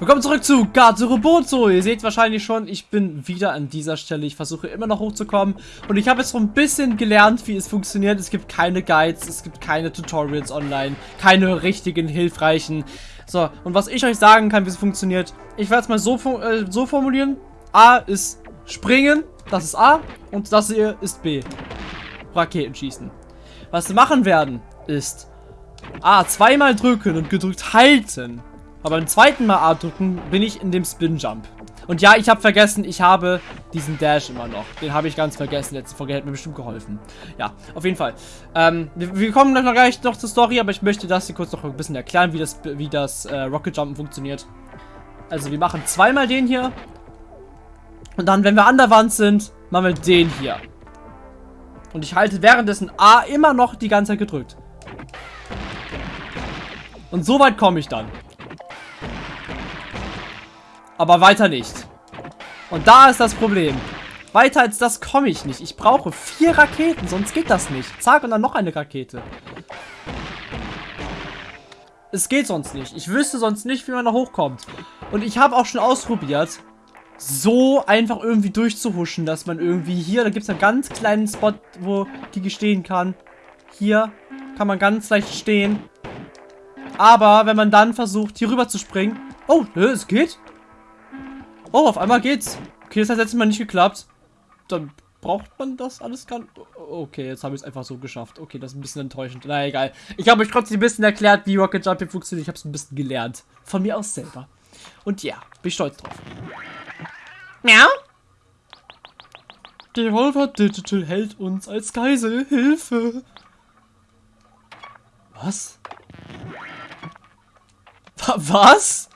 Willkommen zurück zu Gato Roboto. Ihr seht wahrscheinlich schon, ich bin wieder an dieser Stelle. Ich versuche immer noch hochzukommen. Und ich habe jetzt so ein bisschen gelernt, wie es funktioniert. Es gibt keine Guides, es gibt keine Tutorials online, keine richtigen, hilfreichen. So, und was ich euch sagen kann, wie es funktioniert, ich werde es mal so, äh, so formulieren. A ist springen, das ist A. Und das hier ist B. Raketen schießen. Was wir machen werden, ist A zweimal drücken und gedrückt halten aber beim zweiten Mal A drücken bin ich in dem Spin-Jump. Und ja, ich habe vergessen, ich habe diesen Dash immer noch. Den habe ich ganz vergessen. Letzte Folge hätte mir bestimmt geholfen. Ja, auf jeden Fall. Ähm, wir, wir, kommen noch gleich noch zur Story, aber ich möchte das hier kurz noch ein bisschen erklären, wie das, wie das äh, Rocket Jumpen funktioniert. Also wir machen zweimal den hier. Und dann, wenn wir an der Wand sind, machen wir den hier. Und ich halte währenddessen A immer noch die ganze Zeit gedrückt. Und so weit komme ich dann. Aber weiter nicht. Und da ist das Problem. Weiter als das komme ich nicht. Ich brauche vier Raketen, sonst geht das nicht. Zack, und dann noch eine Rakete. Es geht sonst nicht. Ich wüsste sonst nicht, wie man da hochkommt. Und ich habe auch schon ausprobiert, so einfach irgendwie durchzuhuschen, dass man irgendwie hier, da gibt es einen ganz kleinen Spot, wo die stehen kann. Hier kann man ganz leicht stehen. Aber wenn man dann versucht, hier rüber zu springen... Oh, es geht. Oh, auf einmal geht's. Okay, das hat letztes Mal nicht geklappt. Dann braucht man das alles kann. Okay, jetzt habe ich es einfach so geschafft. Okay, das ist ein bisschen enttäuschend. Na egal. Ich habe euch trotzdem ein bisschen erklärt, wie Rocket Jumping funktioniert. Ich habe es ein bisschen gelernt. Von mir aus selber. Und ja, bin ich stolz drauf. Miau. Devolver Digital hält uns als Geisel. Hilfe. Was? Was?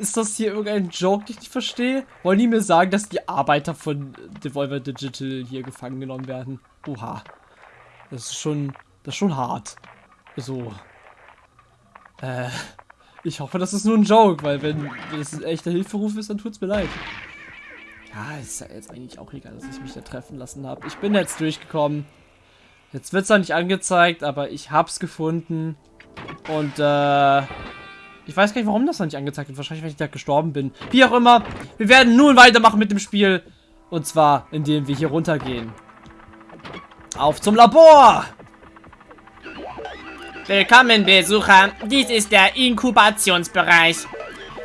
Ist das hier irgendein Joke, den ich nicht verstehe? Wollen die mir sagen, dass die Arbeiter von Devolver Digital hier gefangen genommen werden? Oha. Das ist schon, das ist schon hart. So. Äh, ich hoffe, das ist nur ein Joke, weil wenn das ein echter Hilferuf ist, dann tut's mir leid. Ja, ist ja jetzt eigentlich auch egal, dass ich mich da treffen lassen habe. Ich bin jetzt durchgekommen. Jetzt wird's zwar nicht angezeigt, aber ich hab's gefunden. Und, äh... Ich weiß gar nicht, warum das noch nicht angezeigt wird. Wahrscheinlich, weil ich da gestorben bin. Wie auch immer. Wir werden nun weitermachen mit dem Spiel. Und zwar, indem wir hier runtergehen. Auf zum Labor! Willkommen, Besucher. Dies ist der Inkubationsbereich.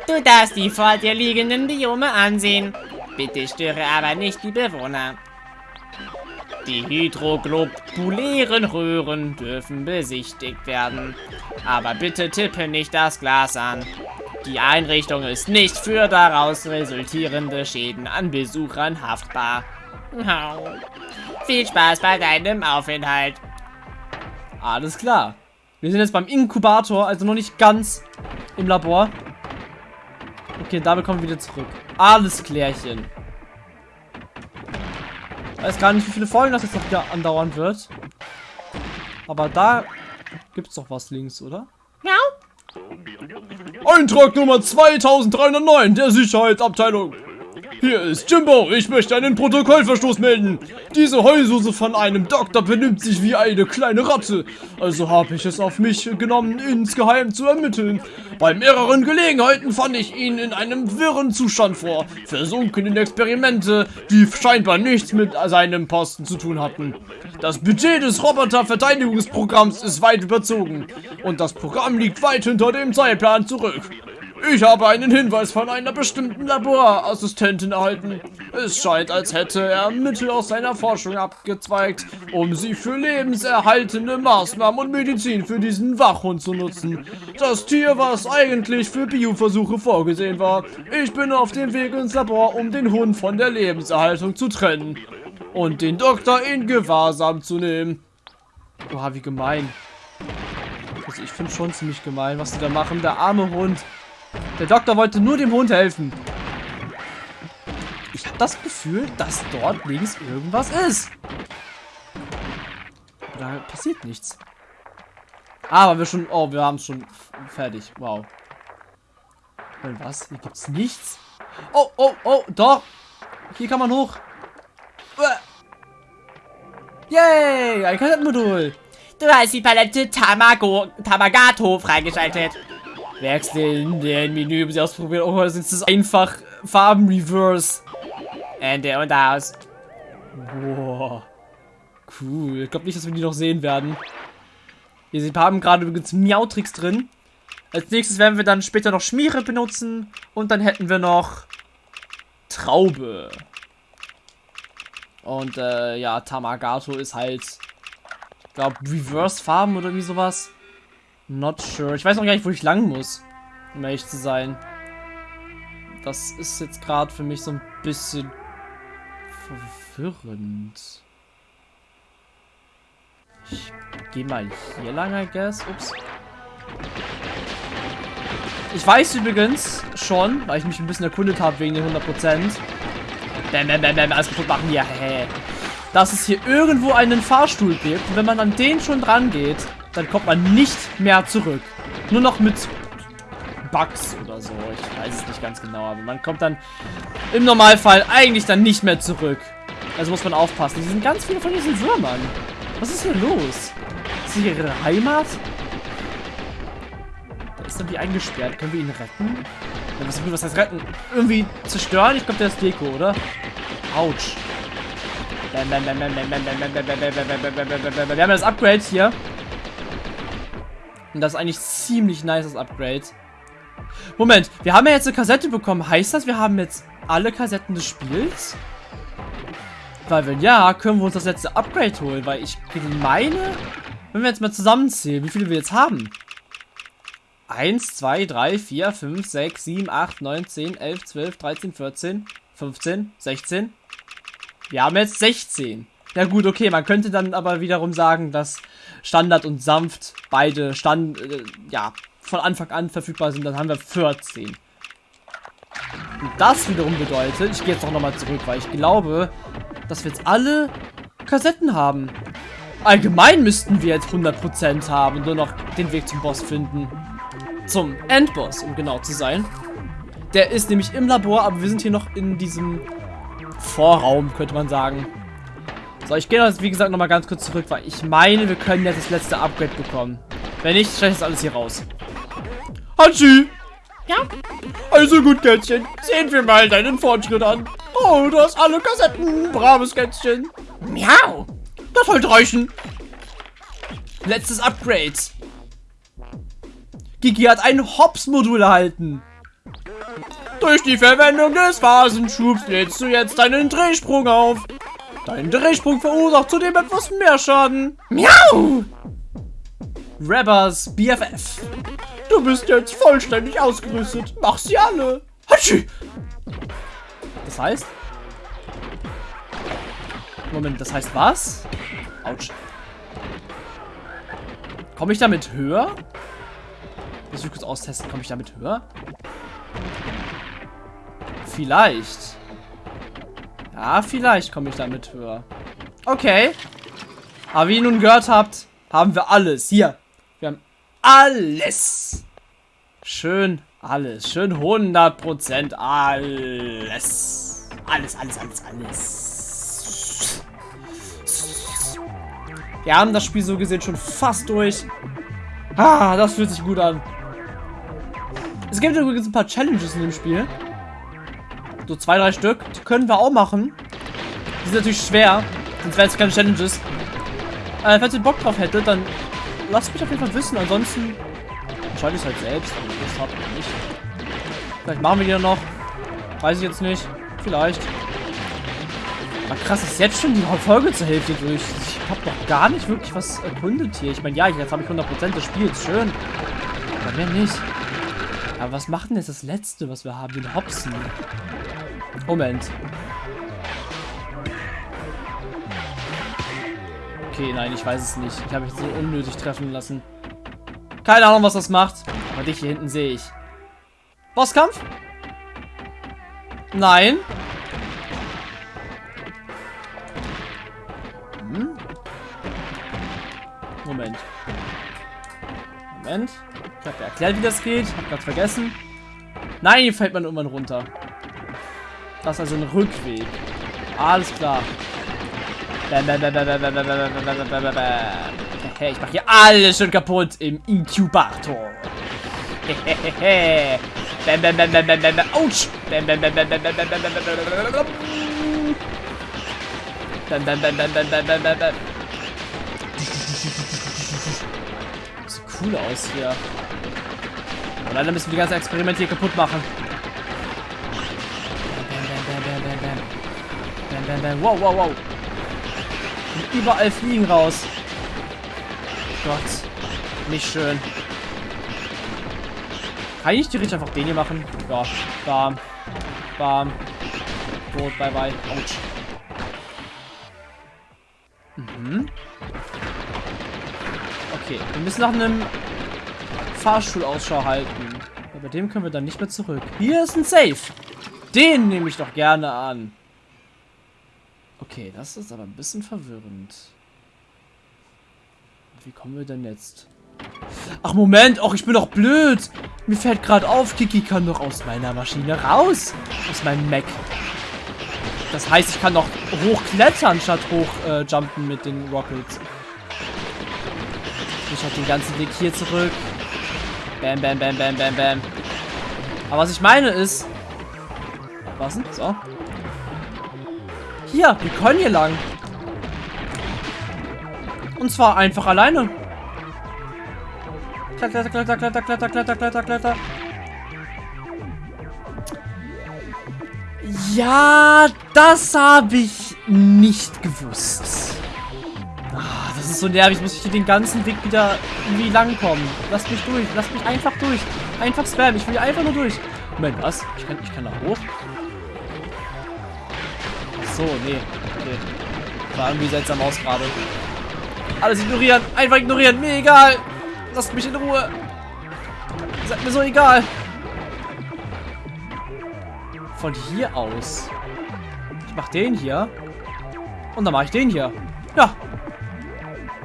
Du darfst die vor dir liegenden Biome ansehen. Bitte störe aber nicht die Bewohner. Die hydroglobulären Röhren dürfen besichtigt werden. Aber bitte tippe nicht das Glas an. Die Einrichtung ist nicht für daraus resultierende Schäden an Besuchern haftbar. Viel Spaß bei deinem Aufenthalt. Alles klar. Wir sind jetzt beim Inkubator, also noch nicht ganz im Labor. Okay, damit kommen wir wieder zurück. Alles klärchen weiß gar nicht, wie viele Folgen das jetzt noch wieder andauern wird. Aber da gibt es doch was links, oder? Ja. Eintrag Nummer 2309 der Sicherheitsabteilung. Hier ist Jimbo, ich möchte einen Protokollverstoß melden. Diese Heususe von einem Doktor benimmt sich wie eine kleine Ratte. Also habe ich es auf mich genommen, insgeheim zu ermitteln. Bei mehreren Gelegenheiten fand ich ihn in einem wirren Zustand vor. Versunken in Experimente, die scheinbar nichts mit seinem Posten zu tun hatten. Das Budget des Roboterverteidigungsprogramms ist weit überzogen. Und das Programm liegt weit hinter dem Zeitplan zurück. Ich habe einen Hinweis von einer bestimmten Laborassistentin erhalten. Es scheint, als hätte er Mittel aus seiner Forschung abgezweigt, um sie für lebenserhaltende Maßnahmen und Medizin für diesen Wachhund zu nutzen. Das Tier, was eigentlich für Bioversuche vorgesehen war. Ich bin auf dem Weg ins Labor, um den Hund von der Lebenserhaltung zu trennen. Und den Doktor in Gewahrsam zu nehmen. Boah, wie gemein. Also ich finde schon ziemlich gemein, was sie da machen. Der arme Hund. Der Doktor wollte nur dem Hund helfen. Ich habe das Gefühl, dass dort links irgendwas ist. Da passiert nichts. Aber wir schon... Oh, wir haben schon fertig. Wow. Und was? Hier gibt's nichts? Oh, oh, oh, doch. Hier kann man hoch. Yay, ein Kassettenmodul. Du hast die Palette Tamago, Tamagato freigeschaltet. Wechseln den Menü, um sie ausprobieren. Oh, das ist einfach Farben-Reverse. Ende und aus. Boah. Cool. Ich glaube nicht, dass wir die noch sehen werden. Wir haben gerade übrigens Miautrix drin. Als nächstes werden wir dann später noch Schmiere benutzen. Und dann hätten wir noch Traube. Und äh, ja, Tamagato ist halt, ich glaube, Reverse-Farben oder wie sowas. Not sure. Ich weiß noch gar nicht, wo ich lang muss, um ehrlich zu sein. Das ist jetzt gerade für mich so ein bisschen verwirrend. Ich gehe mal hier lang, I guess. Ups. Ich weiß übrigens schon, weil ich mich ein bisschen erkundet habe wegen den 100%. Bam, bam, bam, bam, alles kaputt machen. Ja, hä. Dass es hier irgendwo einen Fahrstuhl gibt. Und wenn man an den schon dran geht, dann kommt man nicht mehr zurück. Nur noch mit Bugs oder so. Ich weiß es nicht ganz genau, aber man kommt dann im Normalfall eigentlich dann nicht mehr zurück. Also muss man aufpassen. Hier sind ganz viele von diesen Würmern. Was ist hier los? Ist hier ihre Heimat? Da ist dann wie eingesperrt. Können wir ihn retten? Ja, was, was heißt retten? Irgendwie zerstören? Ich glaube, der ist Deko, oder? Autsch. Wir haben das Upgrade hier. Und das ist eigentlich ziemlich nice, das Upgrade. Moment, wir haben ja jetzt eine Kassette bekommen. Heißt das, wir haben jetzt alle Kassetten des Spiels? Weil wenn ja, können wir uns das letzte Upgrade holen. Weil ich meine, wenn wir jetzt mal zusammenzählen, wie viele wir jetzt haben. 1, 2, 3, 4, 5, 6, 7, 8, 9, 10, 11, 12, 13, 14, 15, 16. Wir haben jetzt 16. Ja gut, okay, man könnte dann aber wiederum sagen, dass Standard und Sanft beide Stand, äh, ja, von Anfang an verfügbar sind. Dann haben wir 14. Und das wiederum bedeutet, ich gehe jetzt auch nochmal zurück, weil ich glaube, dass wir jetzt alle Kassetten haben. Allgemein müssten wir jetzt 100% haben und nur noch den Weg zum Boss finden. Zum Endboss, um genau zu sein. Der ist nämlich im Labor, aber wir sind hier noch in diesem Vorraum, könnte man sagen. So, ich gehe jetzt, wie gesagt, nochmal ganz kurz zurück, weil ich meine, wir können jetzt das letzte Upgrade bekommen. Wenn nicht, stelle ich das alles hier raus. Hatschi! Ja? Also gut, Kätzchen. Sehen wir mal deinen Fortschritt an. Oh, du hast alle Kassetten. Braves Kätzchen. Miau. Das sollte reichen. Letztes Upgrade. Gigi hat ein Hops-Modul erhalten. Durch die Verwendung des Phasenschubs lädst du jetzt deinen Drehsprung auf. Dein Drehsprung verursacht zudem etwas mehr Schaden. Miau! Rabbers BFF. Du bist jetzt vollständig ausgerüstet. Mach sie alle. Hatschi! Das heißt? Moment, das heißt was? Autsch. Komme ich damit höher? Muss ich kurz austesten. Komme ich damit höher? Vielleicht. Ja, vielleicht komme ich damit höher. Okay. Aber wie ihr nun gehört habt, haben wir alles. Hier. Wir haben alles. Schön alles. Schön 100% alles. Alles, alles, alles, alles. Wir haben das Spiel so gesehen schon fast durch. Ah, das fühlt sich gut an. Es gibt übrigens ein paar Challenges in dem Spiel. So zwei, drei Stück. Die können wir auch machen. Die sind natürlich schwer. Sonst wären es keine Challenges. Äh, falls ihr Bock drauf hättet, dann lasst mich auf jeden Fall wissen. Ansonsten entscheide ich es halt selbst, wenn ich Lust habe oder nicht. Vielleicht machen wir die dann noch. Weiß ich jetzt nicht. Vielleicht. Aber krass, ist jetzt schon die Folge zur Hälfte durch. Ich habe doch gar nicht wirklich was erkundet hier. Ich meine, ja, jetzt habe ich 100% des Spiels. Schön. Aber mehr nicht. Aber was macht denn jetzt das letzte, was wir haben? Den Hopsen. Moment. Okay, nein, ich weiß es nicht. Ich habe mich so unnötig treffen lassen. Keine Ahnung, was das macht. Aber dich hier hinten sehe ich. Bosskampf? Nein. Hm? Moment. Moment. Ich habe erklärt, wie das geht. Ich habe gerade vergessen. Nein, hier fällt man irgendwann runter. Das ist also ein Rückweg. Alles klar. Hey, ich mache hier alles schon kaputt im Inkubator. Bam, bam, bam, bam, bam, bam, bam. Autsch. Bam, bam, bam, bam, bam, bam, bam, bam, bam, bam, bam, bam. Bam, bam, bam, bam, bam, bam, bam, bam, bam. Sieht cool aus hier. Und leider müssen wir die ganze Experimente hier kaputt machen. Bam, bam, bam. Wow, wow, wow. Und überall fliegen raus. Gott. Nicht schön. Kann ich theoretisch einfach den hier machen? Ja. Bam. Bam. Tot, bye bye. Autsch. Müssen nach einem Fahrstuhl Ausschau halten. Aber bei dem können wir dann nicht mehr zurück. Hier ist ein Safe. Den nehme ich doch gerne an. Okay, das ist aber ein bisschen verwirrend. Wie kommen wir denn jetzt? Ach, Moment. Ach, ich bin doch blöd. Mir fällt gerade auf, Kiki kann doch aus meiner Maschine raus. Aus meinem Mac. Das heißt, ich kann noch hochklettern, statt hochjumpen äh, mit den Rockets. Ich halt den ganzen Weg hier zurück. Bam, bam, bam, bam, bam, bam. Aber was ich meine ist... Was denn? So. Hier, wir können hier lang. Und zwar einfach alleine. Kletter, kletter, kletter, kletter, kletter, kletter, kletter. Ja, das habe ich nicht gewusst. Ist so nervig. Muss ich hier den ganzen Weg wieder irgendwie langkommen. Lass mich durch. Lass mich einfach durch. Einfach spam. Ich will einfach nur durch. Moment, was? Ich kann, ich kann da hoch? Ach so, nee. Okay. War irgendwie seltsam aus gerade. Alles ignorieren. Einfach ignorieren. Mir egal. Lasst mich in Ruhe. Seid mir so egal. Von hier aus. Ich mach den hier. Und dann mache ich den hier. Ja.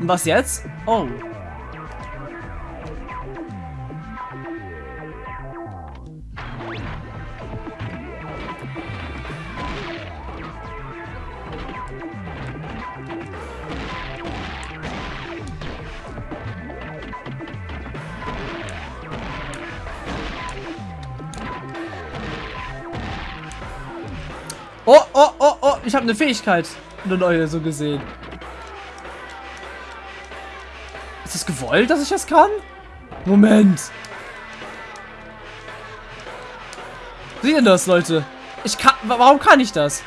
Und was jetzt? Oh. Oh, oh, oh, oh, ich habe eine Fähigkeit. Eine neue, so gesehen. Gewollt, dass ich das kann? Moment. Seht ihr das, Leute? Ich kann, warum kann ich das?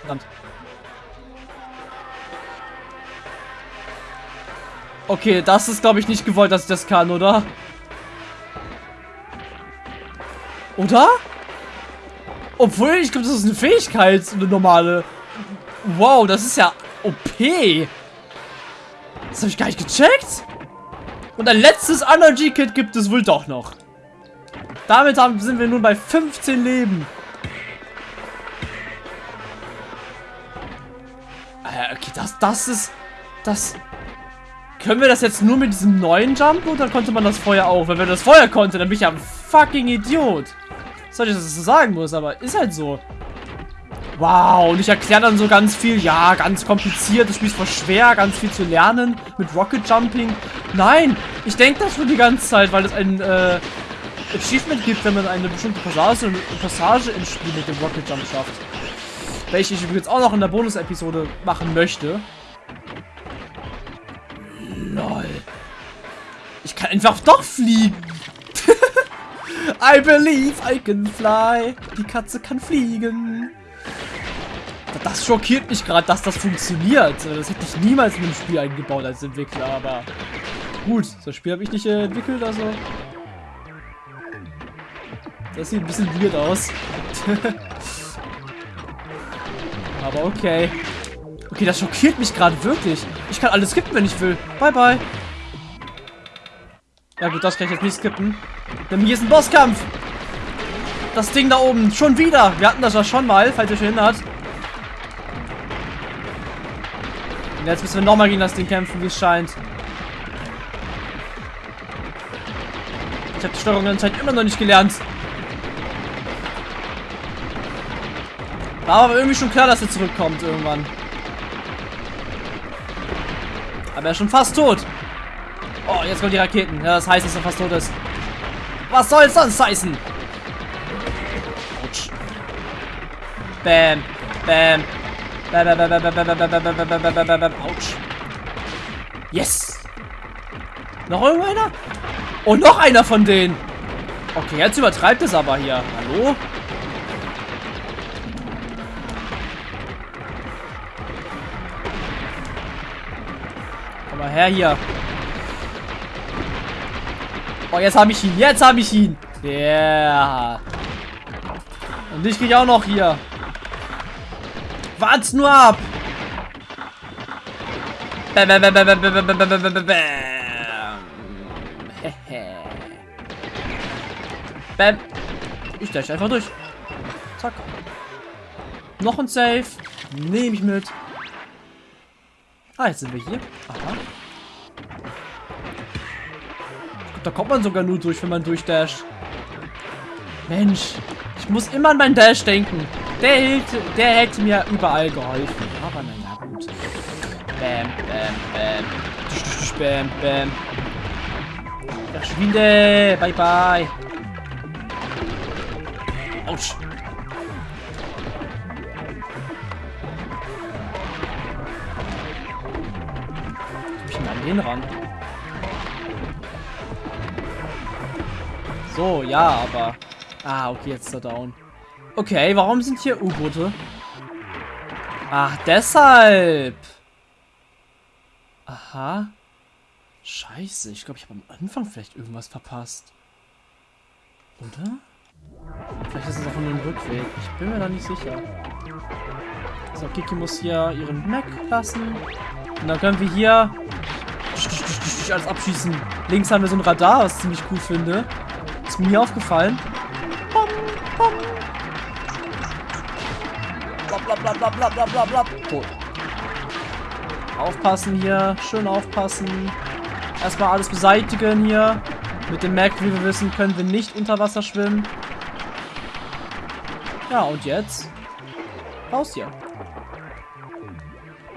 Verdammt. Okay, das ist, glaube ich, nicht gewollt, dass ich das kann, oder? Oder? Obwohl, ich glaube, das ist eine Fähigkeit, eine normale. Wow, das ist ja OP. Das habe ich gar nicht gecheckt. Und ein letztes Energy-Kit gibt es wohl doch noch. Damit haben, sind wir nun bei 15 Leben. Äh, okay, das, das ist... Das... Können wir das jetzt nur mit diesem neuen Jump oder konnte man das vorher auch? Weil wenn das vorher konnte, dann bin ich ja ein fucking Idiot. Soll ich das so sagen muss, aber ist halt so. Wow, und ich erkläre dann so ganz viel, ja, ganz kompliziert, das Spiel ist voll schwer, ganz viel zu lernen mit Rocket Jumping. Nein, ich denke das schon die ganze Zeit, weil es ein äh, Achievement gibt, wenn man eine bestimmte Passage, Passage im Spiel mit dem Rocket Jump schafft. Welche ich übrigens auch noch in der Bonus-Episode machen möchte. Lol. Ich kann einfach doch fliegen. I believe I can fly. Die Katze kann fliegen. Das schockiert mich gerade, dass das funktioniert. Das hätte ich niemals in einem Spiel eingebaut als Entwickler, aber gut, das Spiel habe ich nicht äh, entwickelt, also das sieht ein bisschen weird aus. aber okay. Okay, das schockiert mich gerade wirklich. Ich kann alles skippen, wenn ich will. Bye, bye. Ja gut, das kann ich jetzt nicht skippen. Denn hier ist ein Bosskampf. Das Ding da oben. Schon wieder. Wir hatten das ja schon mal, falls ihr euch erinnert. Und jetzt müssen wir nochmal gegen das Ding kämpfen, wie es scheint. Ich habe die Steuerung anscheinend immer noch nicht gelernt. War aber irgendwie schon klar, dass er zurückkommt irgendwann. Aber er ist schon fast tot. Oh, jetzt kommen die Raketen. Ja, das heißt, dass er fast tot ist. Was soll es sonst heißen? Bam. Bam. Autsch. Yes. Noch irgendeiner? Oh, noch einer von denen. Okay, jetzt übertreibt es aber hier. Hallo? Komm mal her hier. Oh, jetzt habe ich ihn. Jetzt habe ich ihn. Yeah. Und dich krieg ich auch noch hier. Wart's nur ab. Bam, bam, bam, bam, bam, bam, bam, bam. Bam. Ich dash einfach durch. Zack. Noch ein Safe. Nehme ich mit. Ah, jetzt sind wir hier. Aha. Da kommt man sogar nur durch, wenn man durchdasht. Mensch. Ich muss immer an meinen Dash denken. Der, hält, der hätte mir überall geholfen. Aber naja, gut. Bam, bam, bam. Bam, bam. Verschwinde. Bye, bye. Autsch. Ich denn an den ran? So, ja, aber... Ah, okay, jetzt ist er down. Okay, warum sind hier U-Boote? Ach, deshalb. Aha. Scheiße, ich glaube, ich habe am Anfang vielleicht irgendwas verpasst. Oder? Vielleicht ist es auch nur ein Rückweg. Ich bin mir da nicht sicher. So, Kiki muss hier ihren Mac lassen. Und dann können wir hier alles abschießen. Links haben wir so ein Radar, was ich ziemlich cool finde. Ist mir aufgefallen. Blablabla. Tot. Aufpassen hier. Schön aufpassen. Erstmal alles beseitigen hier. Mit dem Mac, wie wir wissen, können wir nicht unter Wasser schwimmen. Ja, und jetzt? Raus hier.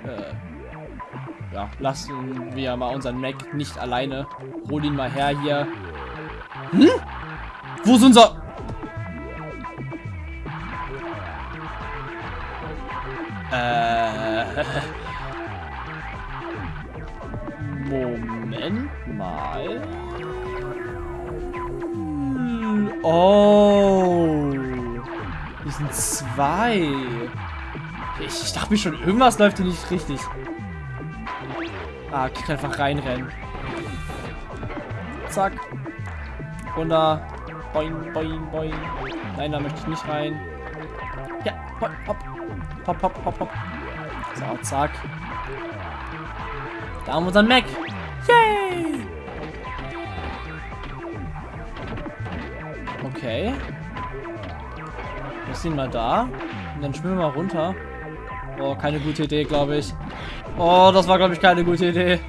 Äh. Ja, lassen wir mal unseren Mac nicht alleine. Hol ihn mal her hier. Hm? Wo ist unser... Äh... Moment mal. Hm, Oh. Hier sind zwei. Ich, ich dachte mir schon, irgendwas läuft hier nicht richtig. Ah, ich kann einfach reinrennen. Zack. Runter. Boing, boing, boing. Nein, da möchte ich nicht rein. Ja, hopp, hopp. Hopp, hopp, hopp, hopp. So, zack. Da haben wir unseren Mac. Yay! Okay. Wir sind mal da. Und dann schwimmen wir mal runter. Oh, keine gute Idee, glaube ich. Oh, das war, glaube ich, keine gute Idee.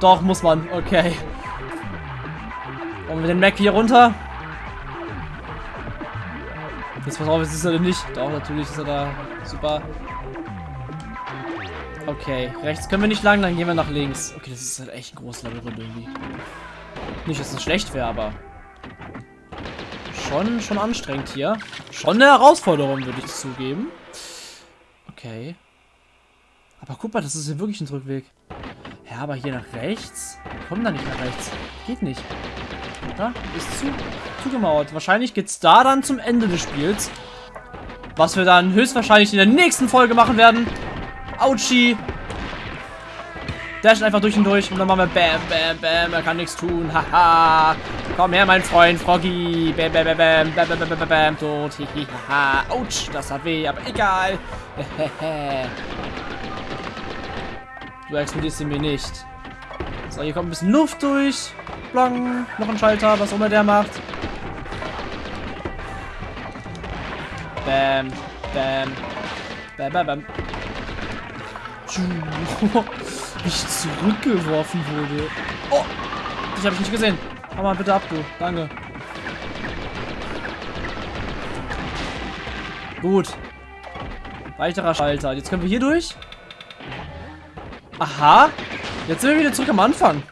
Doch, muss man. Okay. Wollen wir den Mac hier runter? Jetzt pass auf, jetzt ist er denn nicht. Doch, natürlich ist er da. Super. Okay, rechts können wir nicht lang, dann gehen wir nach links. Okay, das ist halt echt ein großes Labyrinth irgendwie. Nicht, dass es schlecht wäre, aber... Schon, schon anstrengend hier. Schon eine Herausforderung, würde ich zugeben. Okay. Aber guck mal, das ist ja wirklich ein Rückweg. Ja, aber hier nach rechts? Wir kommen da nicht nach rechts. Geht nicht. Ja, ist zu, zugemauert. Wahrscheinlich geht's da dann zum Ende des Spiels. Was wir dann höchstwahrscheinlich in der nächsten Folge machen werden. Autschi. Dashen einfach durch und durch und dann machen wir Bam, Bam, Bam. Er kann nichts tun. Haha. Komm her, mein Freund Froggy. Bam, Bam, Bam, Bam, bam, bam, bam, bam, bam, bam. Tot. Haha. Autsch, das hat weh, aber egal. Hehehe du explodierst ihn mir nicht. So, hier kommt ein bisschen Luft durch. Blang. Noch ein Schalter, was auch immer der macht. Bam. Bam. Bam, bam, bam. Wie ich zurückgeworfen wurde. Oh! Dich habe ich nicht gesehen. Hau mal bitte ab, du. Danke. Gut. Weiterer Schalter. Jetzt können wir hier durch. Aha. Jetzt sind wir wieder zurück am Anfang.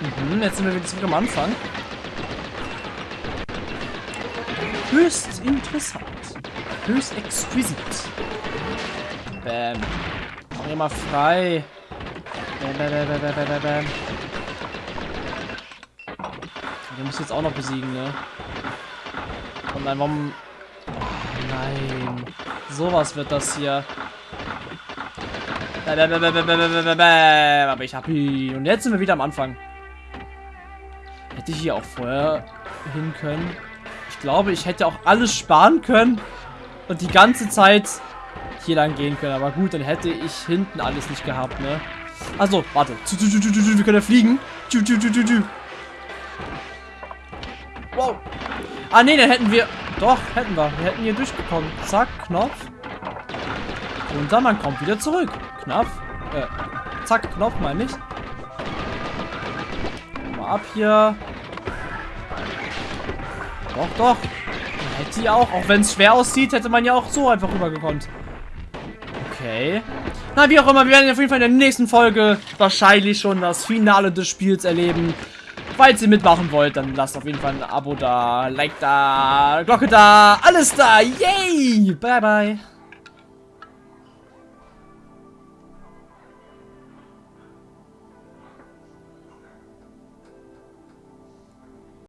Mhm, jetzt sind wir wieder zurück am Anfang. Höchst interessant. Höchst exquisit. Bam. Mach hier mal frei. Bam, bam, bam, bam, bam, bam, bam. Den muss jetzt auch noch besiegen, ne? Und nein, warum... Oh, nein. Sowas wird das hier. Aber ich hab ihn. Und jetzt sind wir wieder am Anfang. Hätte ich hier auch vorher hin können. Ich glaube, ich hätte auch alles sparen können. Und die ganze Zeit hier lang gehen können. Aber gut, dann hätte ich hinten alles nicht gehabt, ne? Also, warte. Wir können ja fliegen. Wow. Ah, nee, dann hätten wir... Doch, hätten wir. Wir hätten hier durchgekommen. Zack, Knopf. Und dann man kommt wieder zurück. Knopf. Äh, zack, Knopf, meine ich. Mal ab hier. Doch, doch. Man hätte die auch, auch wenn es schwer aussieht, hätte man ja auch so einfach rübergekommen. Okay. Na, wie auch immer, wir werden auf jeden Fall in der nächsten Folge wahrscheinlich schon das Finale des Spiels erleben. Falls ihr mitmachen wollt, dann lasst auf jeden Fall ein Abo da, Like da, Glocke da, alles da. Yay! Bye, bye.